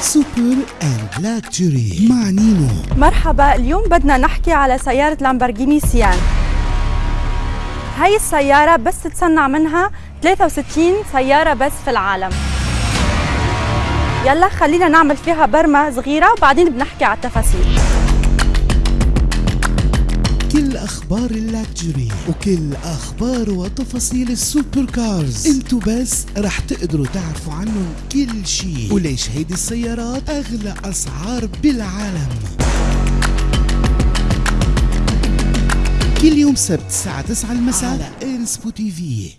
Super and luxury مع نينو. مرحبا اليوم بدنا نحكي على سيارة Lamborghini Sián. هاي السيارة بس تتصنع منها 63 سيارة بس في العالم. يلا خلينا نعمل فيها برمة صغيرة وبعدين بنحكي على التفاصيل. كل أخبار ال luxury وكل أخبار وتفاصيل ال super cars انتو بس رح تقدروا تعرفوا عنهم كل شي. وليش هيدي السيارات أغلى أسعار بالعالم؟ كل يوم سبت الساعة 9 المساء على انسبو تي في